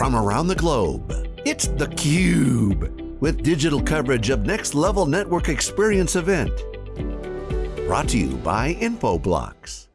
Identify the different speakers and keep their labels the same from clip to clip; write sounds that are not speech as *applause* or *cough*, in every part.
Speaker 1: from around the globe. It's theCUBE, with digital coverage of Next Level Network Experience event. Brought to you by Infoblox.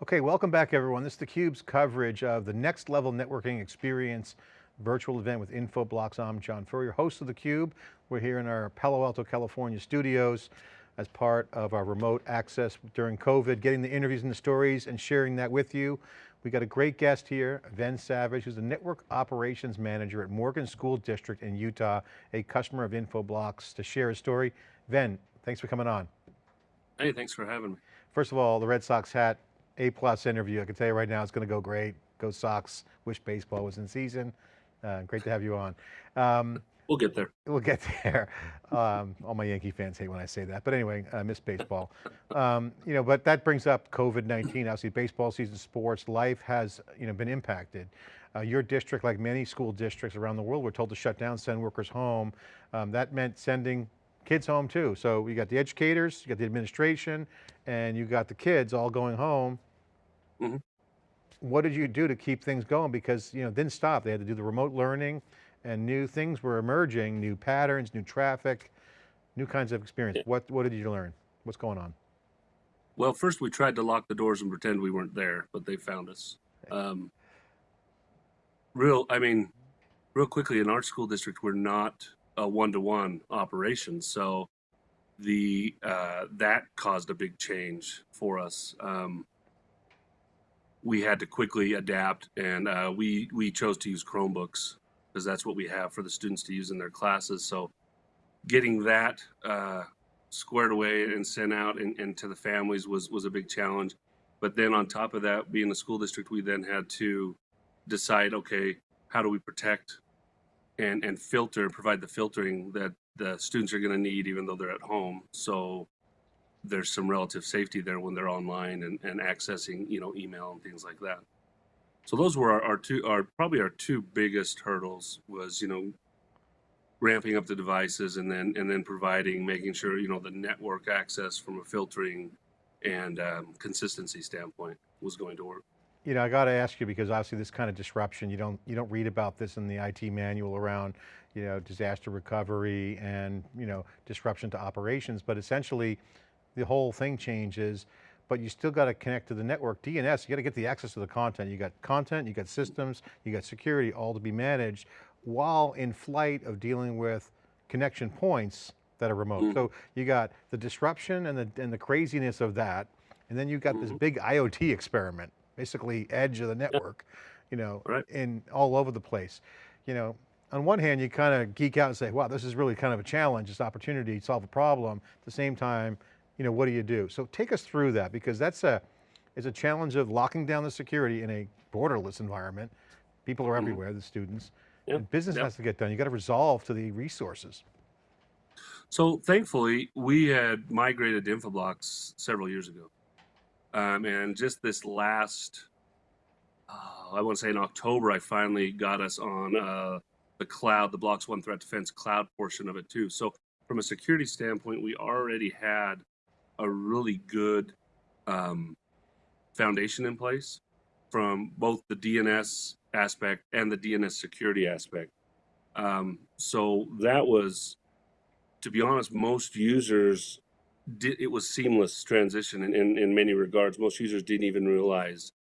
Speaker 2: Okay, welcome back everyone. This is theCUBE's coverage of the Next Level Networking Experience virtual event with Infoblox. I'm John Furrier, host of theCUBE. We're here in our Palo Alto, California studios as part of our remote access during COVID, getting the interviews and the stories and sharing that with you. We got a great guest here, Ven Savage, who's the Network Operations Manager at Morgan School District in Utah, a customer of Infoblox to share his story. Ven, thanks for coming on.
Speaker 3: Hey, thanks for having me.
Speaker 2: First of all, the Red Sox hat, A plus interview. I can tell you right now, it's going to go great. Go Sox, wish baseball was in season. Uh, great to have you on. Um,
Speaker 3: We'll get there.
Speaker 2: We'll get there. Um, all my Yankee fans hate when I say that, but anyway, I miss baseball. Um, you know, but that brings up COVID-19. Obviously, baseball season, sports, life has you know been impacted. Uh, your district, like many school districts around the world, were told to shut down, send workers home. Um, that meant sending kids home too. So you got the educators, you got the administration, and you got the kids all going home. Mm -hmm. What did you do to keep things going? Because you know, didn't stop. They had to do the remote learning and new things were emerging, new patterns, new traffic, new kinds of experience. Yeah. What, what did you learn? What's going on?
Speaker 3: Well, first we tried to lock the doors and pretend we weren't there, but they found us. Um, real, I mean, real quickly in our school district, we're not a one-to-one -one operation. So the, uh, that caused a big change for us. Um, we had to quickly adapt and uh, we, we chose to use Chromebooks because that's what we have for the students to use in their classes. So getting that uh, squared away and sent out and, and, to the families was, was a big challenge. But then on top of that, being a school district, we then had to decide, okay, how do we protect and, and filter, provide the filtering that the students are going to need even though they're at home. So there's some relative safety there when they're online and, and accessing, you know, email and things like that. So those were our, our two, our probably our two biggest hurdles was you know ramping up the devices and then and then providing making sure you know the network access from a filtering and um, consistency standpoint was going to work.
Speaker 2: You know, I got to ask you because obviously this kind of disruption, you don't you don't read about this in the IT manual around, you know, disaster recovery and you know disruption to operations, but essentially, the whole thing changes but you still got to connect to the network. DNS, you got to get the access to the content. You got content, you got systems, you got security, all to be managed while in flight of dealing with connection points that are remote. Mm. So you got the disruption and the, and the craziness of that, and then you got mm. this mm-hmm. big IoT experiment, basically edge of the network, you know, right. in all over the place. You know, on one hand, you kind of geek out and say, wow, this is really kind of a challenge, it's opportunity to solve a problem. At the same time, you know, what do you do? So take us through that because that's a, is a challenge of locking down the security in a borderless environment. People are mm-hmm. everywhere, mm -hmm. the students. Yep. And business yep. has to get done. You got to resolve to the resources.
Speaker 3: So thankfully, we had migrated to Infoblox several years ago. Um, and just this last, uh, I want to say in October, I finally got us on uh, the cloud, the BloxOne Threat Defense cloud portion of it too. So from a security standpoint, we already had a really good um, foundation in place from both the DNS aspect and the DNS security aspect. Um, so that was, to be honest, most users did, it was seamless transition in, in, in many regards. Most users didn't even realize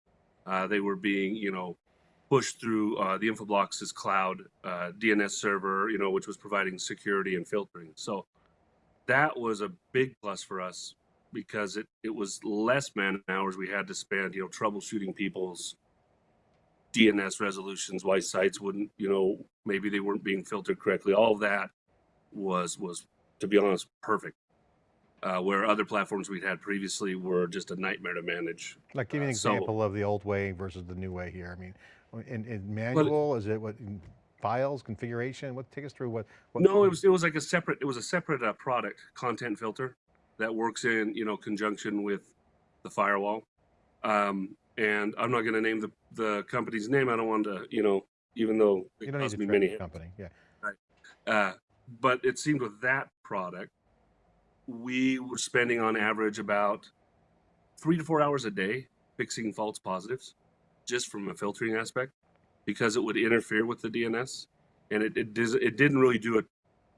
Speaker 3: uh, they were being, you know, pushed through uh, the Infoblox's cloud uh, DNS server, you know, which was providing security and filtering. So that was a big plus for us because it, it was less man hours we had to spend, you know, troubleshooting people's DNS resolutions, why sites wouldn't, you know, maybe they weren't being filtered correctly. All that was, was to be honest, perfect. Uh, where other platforms we'd had previously were just a nightmare to manage.
Speaker 2: Like give me an uh, example so, of the old way versus the new way here. I mean, in, in manual, is it what, files, configuration? What, take us through what, what
Speaker 3: No, it was, it was like a separate, it was a separate uh, product, content filter that works in you know conjunction with the firewall. Um, and I'm not going to name the the company's name. I don't want to, you know, even though
Speaker 2: it you don't cost me many company, yeah.
Speaker 3: Right. Uh, but it seemed with that product, we were spending on average about three to four hours a day fixing false positives, just from a filtering aspect. because it would interfere with the DNS, and it it, does, it didn't really do it.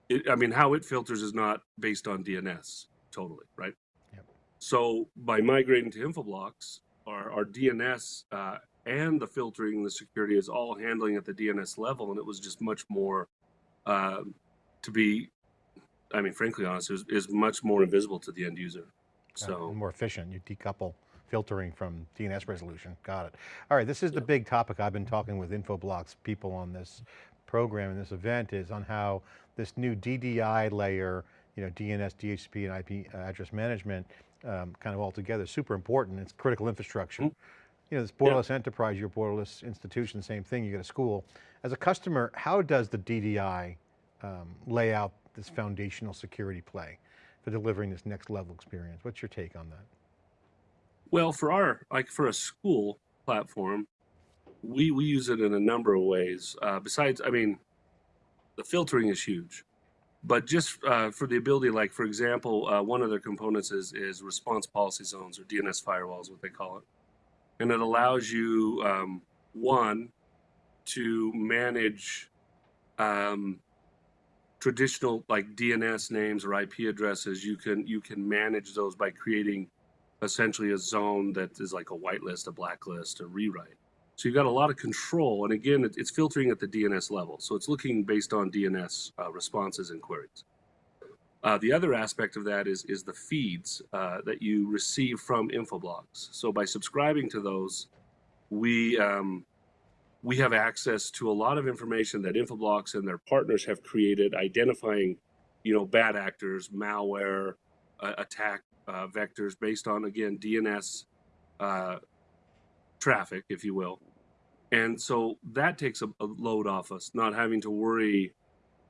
Speaker 3: it. I mean, how it filters is not based on DNS totally, right?
Speaker 2: Yep.
Speaker 3: So by migrating to Infoblox, our, our DNS uh, and the filtering, the security is all handling at the DNS level, and it was just much more uh, to be. I mean, frankly, honest, is, is much more invisible to the end user. So
Speaker 2: uh, more efficient. You decouple filtering from DNS resolution. Got it. All right, this is the big topic I've been talking with Infoblox people on this program and this event is on how this new DDI layer, you know, DNS, DHCP, and IP address management, um, kind of all together, super important. It's critical infrastructure. Mm -hmm. You know, this borderless yeah. enterprise, your borderless institution, same thing, you get a school. As a customer, how does the DDI um, lay out this foundational security play for delivering this next level experience? What's your take on that?
Speaker 3: Well, for our like for a school platform, we we use it in a number of ways. Uh, besides, I mean, the filtering is huge, but just uh, for the ability, like for example, uh, one of their components is is response policy zones or DNS firewalls, what they call it, and it allows you um, one to manage um, traditional like DNS names or IP addresses. You can you can manage those by creating essentially a zone that is like a whitelist, a blacklist, a rewrite. So you've got a lot of control. And again, it's filtering at the DNS level. So it's looking based on DNS uh, responses and queries. Uh, the other aspect of that is, is the feeds uh, that you receive from Infoblox. So by subscribing to those, we, um, we have access to a lot of information that Infoblox and their partners have created, identifying, you know, bad actors, malware, uh, attack uh, vectors based on, again, DNS uh, traffic, if you will. And so that takes a, a, load off us, not having to worry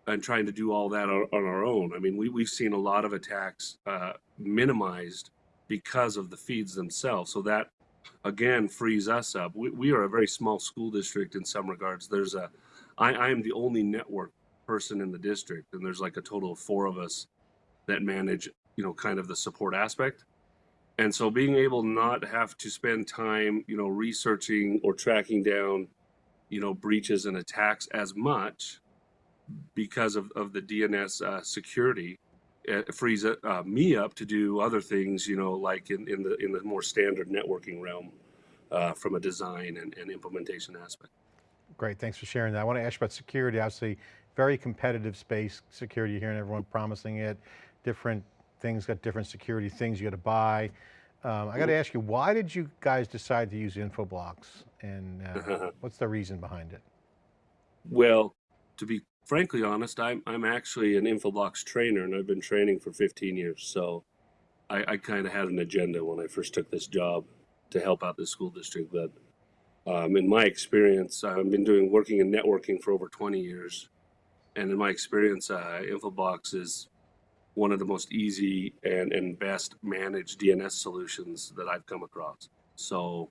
Speaker 3: and trying to do all that on, on our own. I mean, we, we've seen a lot of attacks uh, minimized because of the feeds themselves. So that, again, frees us up. We, we are a very small school district in some regards. There's a, I, I am the only network person in the district, and there's like a total of four of us that manage you know, kind of the support aspect. And so being able not have to spend time, you know, researching or tracking down, you know, breaches and attacks as much because of, of the DNS uh, security it frees uh, me up to do other things, you know, like in, in the in the more standard networking realm uh, from a design and, and implementation aspect.
Speaker 2: Great, thanks for sharing that. I want to ask about security, obviously very competitive space, security, here and everyone promising it, different things got different security things you got to buy. Um, I got to ask you, why did you guys decide to use Infoblox and uh, *laughs* what's the reason behind it?
Speaker 3: Well, to be frankly honest, I'm, I'm actually an Infoblox trainer and I've been training for 15 years. So I, I kind of had an agenda when I first took this job to help out the school district that um, in my experience, I've been doing working in networking for over 20 years. And in my experience, uh, Infoblox is one of the most easy and, and best managed DNS solutions that I've come across. So,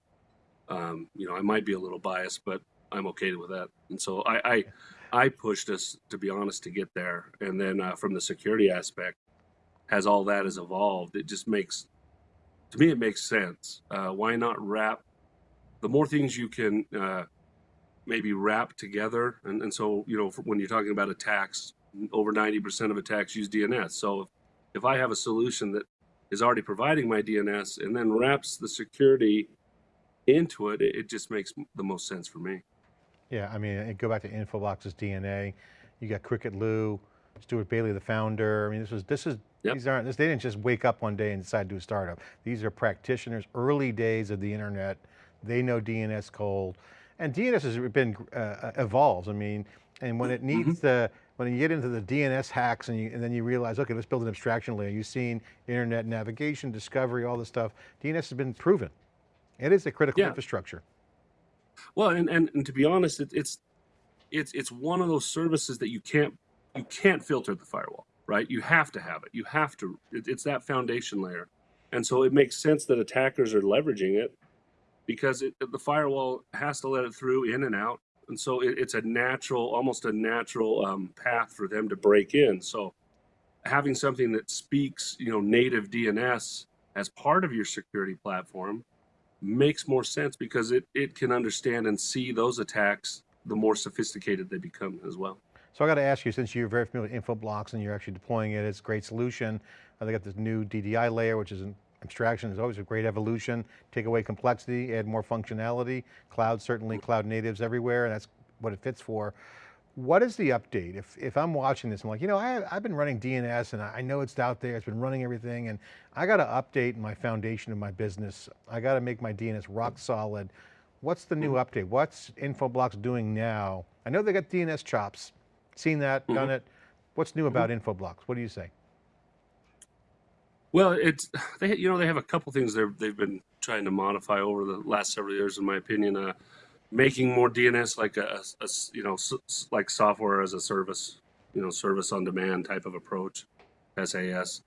Speaker 3: um, you know, I might be a little biased, but I'm okay with that. And so I, I, I pushed us, to be honest, to get there. And then uh, from the security aspect, as all that has evolved, it just makes, to me, it makes sense. Uh, why not wrap the more things you can uh, maybe wrap together? And, and so, you know, when you're talking about attacks, over 90% of attacks use DNS. So if, if I have a solution that is already providing my DNS and then wraps the security into it, it, just makes the most sense for me.
Speaker 2: Yeah, I mean, go back to Infoblox's DNA. You got Cricket Liu, Stuart Bailey, the founder. I mean, this was, this is, yep. these aren't, this, they didn't just wake up one day and decide to do a startup. These are practitioners, early days of the internet. They know DNS cold. And DNS has been, uh, evolves. I mean, and when it needs mm -hmm. the, when you get into the DNS hacks and, you, and then you realize, okay, let's build an abstraction layer. You've seen internet navigation, discovery, all this stuff. DNS has been proven. It is a critical yeah. infrastructure.
Speaker 3: Well, and, and, and to be honest, it, it's, it's, it's one of those services that you can't, you can't filter the firewall, right? You have to have it. You have to, it, it's that foundation layer. And so it makes sense that attackers are leveraging it because it, the firewall has to let it through in and out and so it, it's a natural, almost a natural um, path for them to break in. So having something that speaks, you know, native DNS as part of your security platform makes more sense because it, it can understand and see those attacks the more sophisticated they become as well.
Speaker 2: So I got to ask you, since you're very familiar with Infoblox and you're actually deploying it, it's a great solution. Uh, They got this new DDI layer, which is an abstraction, is always a great evolution. Take away complexity, add more functionality. Cloud, certainly cloud natives everywhere, and that's what it fits for. What is the update? If, if I'm watching this, I'm like, you know, I, I've been running DNS and I know it's out there, it's been running everything, and I got to update my foundation of my business. I got to make my DNS rock solid. What's the new mm-hmm. update? What's Infoblox doing now? I know they got DNS chops, seen that, done mm-hmm. it. What's new about mm-hmm. Infoblox? What do you say?
Speaker 3: Well, it's *sighs* they you know they have a couple things they've they've been trying to modify over the last several years, in my opinion. Uh, making more DNS like a, a- you know like software as a service, you know, service on demand type of approach, SaaS.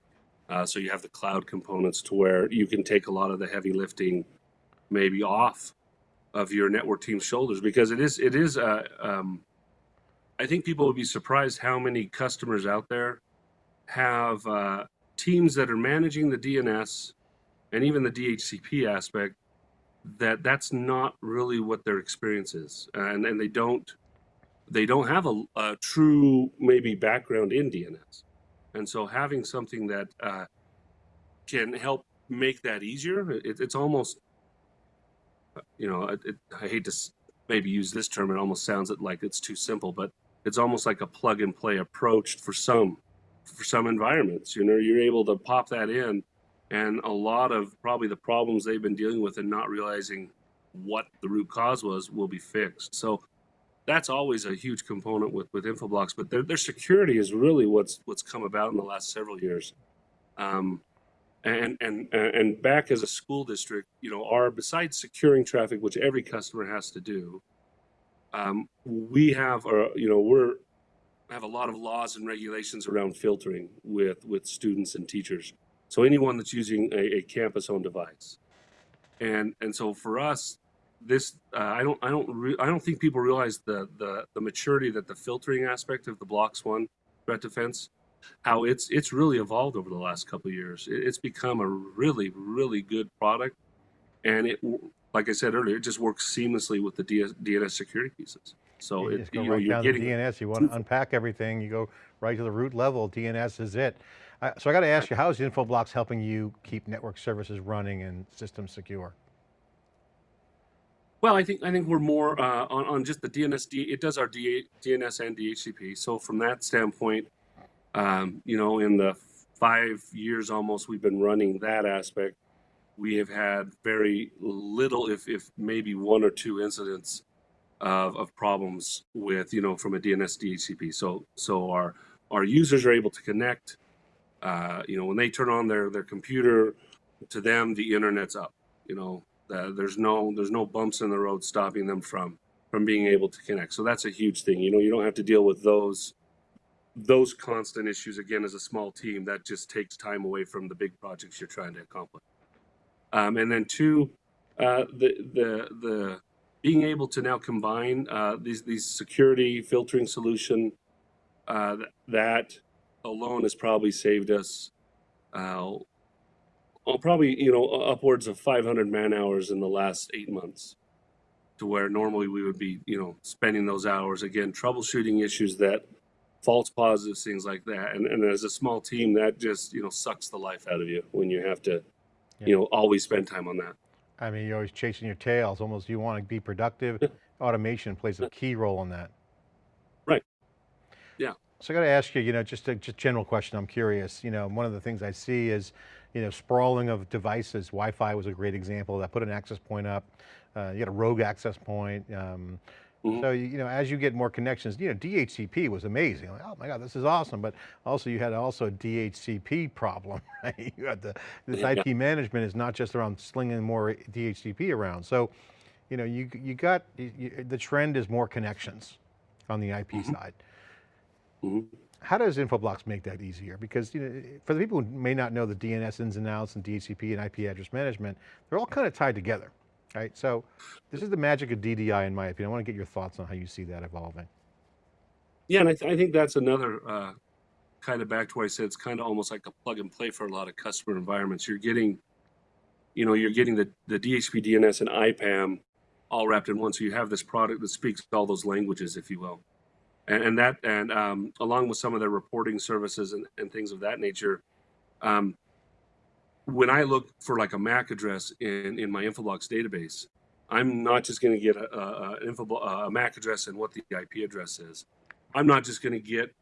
Speaker 3: Uh, so you have the cloud components to where you can take a lot of the heavy lifting, maybe off of your network team's shoulders because it is it is. Uh, um, I think people would be surprised how many customers out there have uh, teams that are managing the DNS and even the DHCP aspect that that's not really what their experience is. And and they don't they don't have a, a true maybe background in DNS and so having something that uh, can help make that easier it, it's almost you know it, it, I hate to maybe use this term it almost sounds like it's too simple but it's almost like a plug and play approach for some for some environments. You know, you're able to pop that in, and a lot of probably the problems they've been dealing with and not realizing what the root cause was will be fixed. So that's always a huge component with with Infoblox. But their their security is really what's what's come about in the last several years. Um, and and and back as a school district, you know, our besides securing traffic, which every customer has to do, um, we have, uh, you know, we're have a lot of laws and regulations around filtering with with students and teachers. So anyone that's using a, a campus-owned device, and and so for us, this uh, I don't I don't I don't think people realize the the the maturity that the filtering aspect of the BloxOne threat defense, how it's it's really evolved over the last couple of years. It, it's become a really really good product, and it like I said earlier, it just works seamlessly with the DS, DNS security pieces. So
Speaker 2: You
Speaker 3: it,
Speaker 2: go
Speaker 3: you
Speaker 2: right down to DNS, you want to unpack everything, you go right to the root level, DNS is it. Uh, so I got to ask you, how is Infoblox helping you keep network services running and systems secure?
Speaker 3: Well, I think I think we're more uh, on on just the DNS. It does our D, DNS and DHCP. So from that standpoint, um, you know, in the five years almost we've been running that aspect, we have had very little, if if maybe one or two incidents of, of problems with you know from a DNS DHCP. So so our our users are able to connect. Uh, you know, when they turn on their their computer, to them the internet's up. You know, uh, there's no there's no bumps in the road stopping them from from being able to connect. So that's a huge thing. You know, you don't have to deal with those those constant issues again as a small team. That just takes time away from the big projects you're trying to accomplish. Um, and then two, uh, the the the being able to now combine uh, these these security filtering solution uh, that alone has probably saved us uh, oh, probably you know upwards of 500 man hours in the last eight months to where normally we would be you know spending those hours again troubleshooting issues that false positives things like that and, and as a small team that just you know sucks the life out of you when you have to
Speaker 2: Yeah.
Speaker 3: you know always spend time on that
Speaker 2: I mean, you're always chasing your tail, it's almost you want to be productive.
Speaker 3: Yeah.
Speaker 2: Automation plays a key role in that.
Speaker 3: Right. Yeah.
Speaker 2: So I got to ask you, you know, just a just general question, I'm curious, you know, one of the things I see is, you know, sprawling of devices. Wi-Fi was a great example that put an access point up. Uh, you got a rogue access point. Um,
Speaker 3: Mhm.
Speaker 2: So, you you know, as you get more connections, you know, DHCP was amazing. Like, oh my God, this is awesome. But also you had also a DHCP problem, *laughs* right? You had the, this
Speaker 3: Yeah.
Speaker 2: IP management is not just around slinging more DHCP around. So, you know, you, you got, you, the trend is more connections on the IP
Speaker 3: Mhm.
Speaker 2: side.
Speaker 3: Mhm.
Speaker 2: How does Infoblox make that easier? Because you know, for the people who may not know the DNS ins and outs and DHCP and IP address management, they're all kind of tied together, right? So this is the magic of DDI in my opinion. I want to get your thoughts on how you see that evolving.
Speaker 3: Yeah, and I, th- I think that's another uh, kind of back to what I said. It's kind of almost like a plug and play for a lot of customer environments. You're getting, you know, you're getting the, the DHCP, DNS, and IPAM all wrapped in one. So you have this product that speaks all those languages, if you will. And, and that, and um, along with some of their reporting services and, and things of that nature, um, when I look for like a MAC address in, in my Infoblox database, I'm not just going to get a, a, info, a MAC address and what the IP address is. I'm not just going to get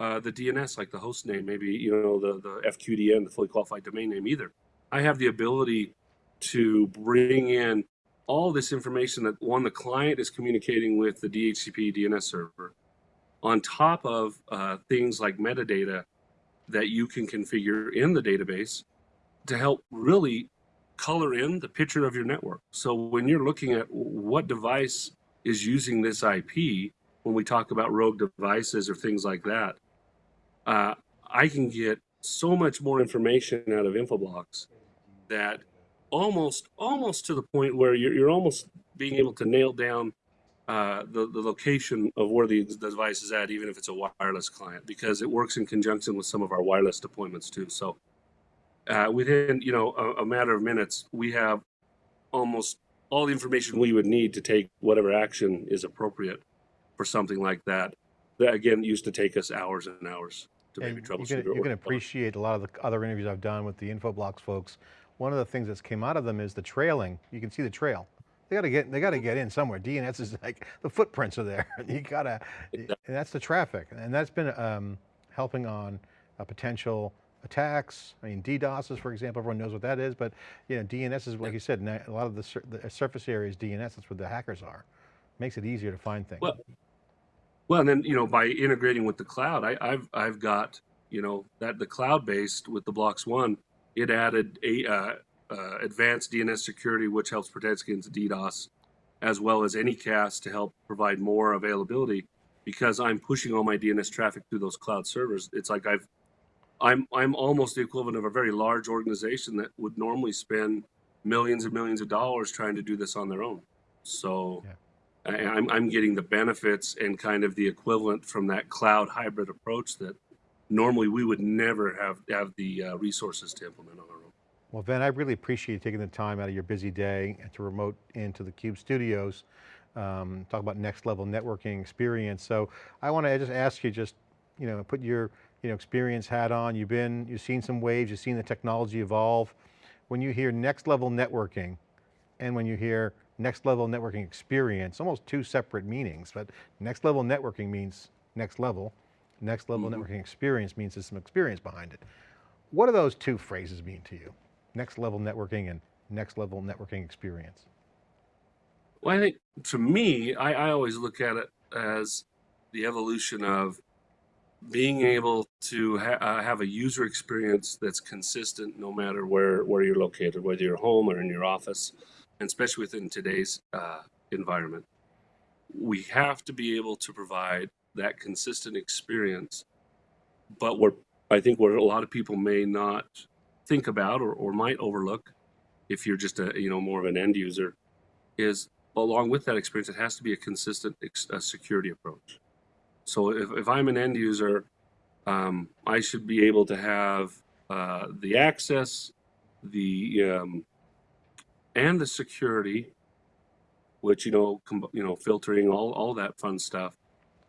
Speaker 3: uh, the DNS, like the host name, maybe you know the the FQDN, the fully qualified domain name either. I have the ability to bring in all this information that one the client is communicating with the DHCP DNS server, on top of uh, things like metadata that you can configure in the database to help really color in the picture of your network. So when you're looking at what device is using this IP, when we talk about rogue devices or things like that, uh, I can get so much more information out of Infoblox that almost almost to the point where you're, you're almost being able to nail down uh, the, the location of where the, the device is at, even if it's a wireless client, because it works in conjunction with some of our wireless deployments too. So uh, within you know a, a matter of minutes, we have almost all the information we would need to take whatever action is appropriate for something like that. That again used to take us hours and hours to maybe
Speaker 2: And
Speaker 3: troubleshoot.
Speaker 2: you can, you can appreciate a lot of the other interviews I've done with the Infoblox folks. One of the things that's came out of them is the trailing. You can see the trail. They got to get, they got to get in somewhere. DNS is like, the footprints are there. *laughs* You gotta, and that's the traffic. And that's been um, helping on a potential attacks. I mean, DDoS is, for example, everyone knows what that is, but you know, DNS is, like you said, a lot of the, sur the surface areas DNS, that's where the hackers are. Makes it easier to find things.
Speaker 3: Well, well, and then you know by integrating with the cloud, I, I've I've got you know that the cloud based with the BloxOne, it added a uh, uh, advanced DNS security, which helps protect against DDoS, as well as Anycast to help provide more availability. Because I'm pushing all my DNS traffic through those cloud servers, it's like I've I'm I'm almost the equivalent of a very large organization that would normally spend millions and millions of dollars trying to do this on their own. So
Speaker 2: Yeah.
Speaker 3: I, I'm I'm getting the benefits and kind of the equivalent from that cloud hybrid approach that normally we would never have have the uh, resources to implement on our own.
Speaker 2: Well, Ben, I really appreciate you taking the time out of your busy day to remote into the Cube studios, um, talk about next level networking experience. So I want to just ask you just, you know, put your, you know, experience hat on. You've been, you've seen some waves, you've seen the technology evolve. When you hear next level networking and when you hear next level networking experience, almost two separate meanings, but next level networking means next level. Next level
Speaker 3: Mhm.
Speaker 2: networking experience means there's some experience behind it. What do those two phrases mean to you? Next level networking and next level networking experience.
Speaker 3: Well, I think to me, I, I always look at it as the evolution of being able to ha- uh, have a user experience that's consistent no matter where, where you're located, whether you're home or in your office, and especially within today's uh, environment. We have to be able to provide that consistent experience, but I think where a lot of people may not think about or, or might overlook if you're just a, you know, more of an end user is along with that experience, it has to be a consistent uh, security approach. So if, if I'm an end user, um, I should be able to have uh, the access, the um, and the security, which you know, you know, filtering all all that fun stuff,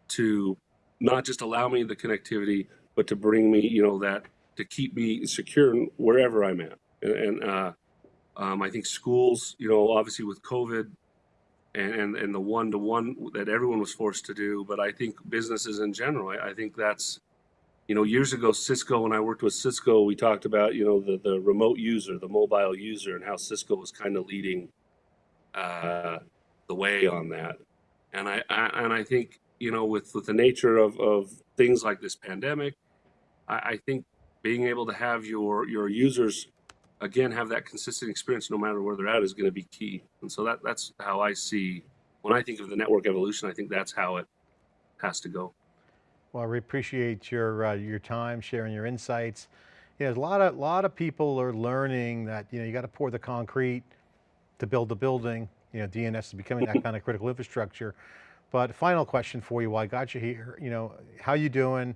Speaker 3: to not just allow me the connectivity, but to bring me, you know, that to keep me secure wherever I'm at. And, and uh, um, I think schools, you know, obviously with COVID, and and, and the one to one that everyone was forced to do. But I think businesses in general, I, I think that's, you know, years ago, Cisco, when I worked with Cisco, we talked about, you know, the, the remote user, the mobile user, and how Cisco was kind of leading uh, the way on that. And I, I and I think, you know, with, with the nature of, of things like this pandemic, I, I think being able to have your your users again have that consistent experience no matter where they're at is going to be key and so that that's how i see when i think of the network evolution i think that's how it has to go
Speaker 2: Well, I appreciate your, uh, your time, sharing your insights. You know, a lot of, lot of people are learning that, you know, you got to pour the concrete to build the building. You know, DNS is becoming that kind of critical infrastructure. But final question for you while I got you here, you know, how you doing?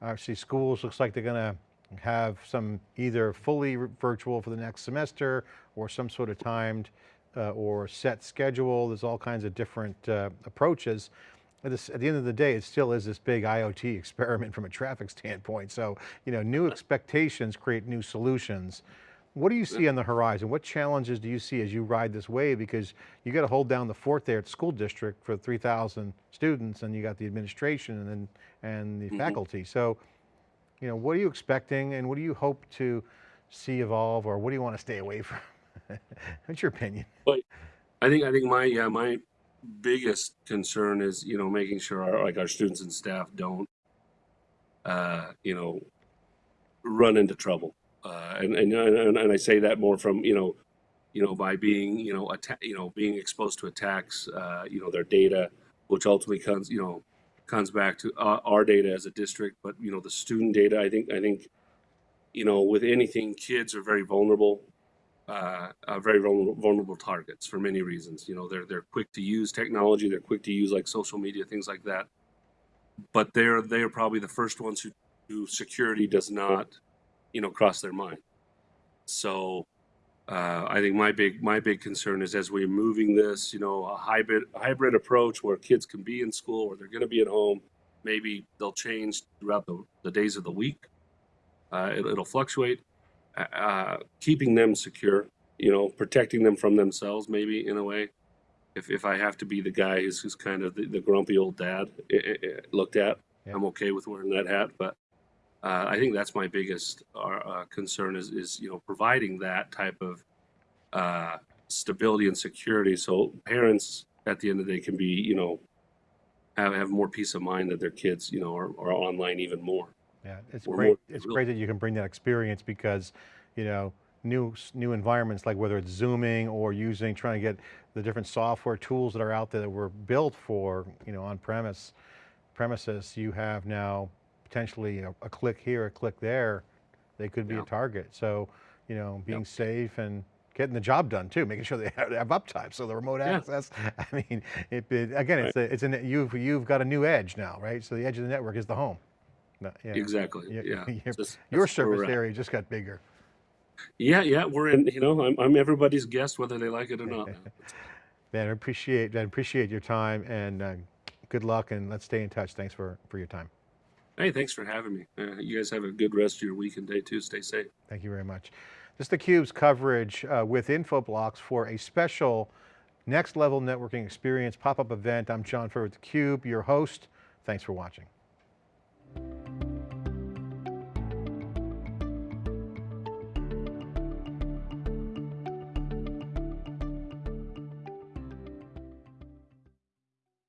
Speaker 2: Obviously schools looks like they're going to have some either fully virtual for the next semester or some sort of timed uh, or set schedule. There's all kinds of different uh, approaches. At, this, at the end of the day, it still is this big IoT *laughs* experiment from a traffic standpoint. So, you know, new expectations create new solutions. What do you see on the horizon? What challenges do you see as you ride this wave? Because you got to hold down the fort there at the school district for 3,000 students and you got the administration and, and the
Speaker 3: Mhm.
Speaker 2: faculty. So, you know, what are you expecting and what do you hope to see evolve or what do you want to stay away *laughs* from? What's your opinion?
Speaker 3: But I think I think my yeah my biggest concern is you know making sure our like our students and staff don't uh, you know run into trouble. Uh, and, and and and I say that more from you know you know by being you know you know being exposed to attacks uh, you know their data which ultimately comes you know comes back to uh, our data as a district but you know the student data I think I think you know with anything kids are very vulnerable uh, uh, very vulnerable, vulnerable targets for many reasons. You know, they're they're quick to use technology. They're quick to use like social media, things like that. But they're they are probably the first ones who, who security does not, you know, cross their mind. So, uh, I think my big my big concern is as we're moving this, you know, a hybrid hybrid approach where kids can be in school or they're going to be at home. Maybe they'll change throughout the, the days of the week. Uh, it, it'll fluctuate uh, keeping them secure, you know, protecting them from themselves, maybe in a way. If, if I have to be the guy who's, who's kind of the, the grumpy old dad i i i- looked at,
Speaker 2: Yeah.
Speaker 3: I'm okay with wearing that hat. But uh, I think that's my biggest uh, uh, concern is, is, you know, providing that type of uh, stability and security so parents at the end of the day can be, you know, have, have more peace of mind that their kids, you know, are, are online even more.
Speaker 2: Yeah, it's
Speaker 3: Or
Speaker 2: great.
Speaker 3: more
Speaker 2: It's
Speaker 3: real.
Speaker 2: great that you can bring that experience because, you know, new new environments like whether it's zooming or using trying to get the different software tools that are out there that were built for you know on premise premises. You have now potentially a, a click here, a click there. They could be
Speaker 3: Yeah.
Speaker 2: a target. So you know, being
Speaker 3: Yep.
Speaker 2: safe and getting the job done too, making sure they *laughs* have, have uptime. So the remote
Speaker 3: Yeah.
Speaker 2: access. *laughs* I mean, it, it- again, it's a, it's an you've you've got a new edge now, right? So the edge of the network is the home. No, yeah.
Speaker 3: Exactly.
Speaker 2: Yeah,
Speaker 3: Yeah. *laughs*
Speaker 2: your-
Speaker 3: That's-
Speaker 2: Your surface area just got bigger.
Speaker 3: Yeah, yeah, we're in. You know, I'm I'm everybody's guest, whether they like it or not.
Speaker 2: Ben, I appreciate, I appreciate your time and uh, good luck and let's stay in touch. Thanks for, for your time.
Speaker 3: Hey, thanks for having me. Uh, you guys have a good rest of your week and day too. Stay safe.
Speaker 2: Thank you very much. This is theCUBE's coverage uh, with Infoblox for a special next level networking experience pop-up event. I'm John Furrier with theCUBE, your host. Thanks for watching.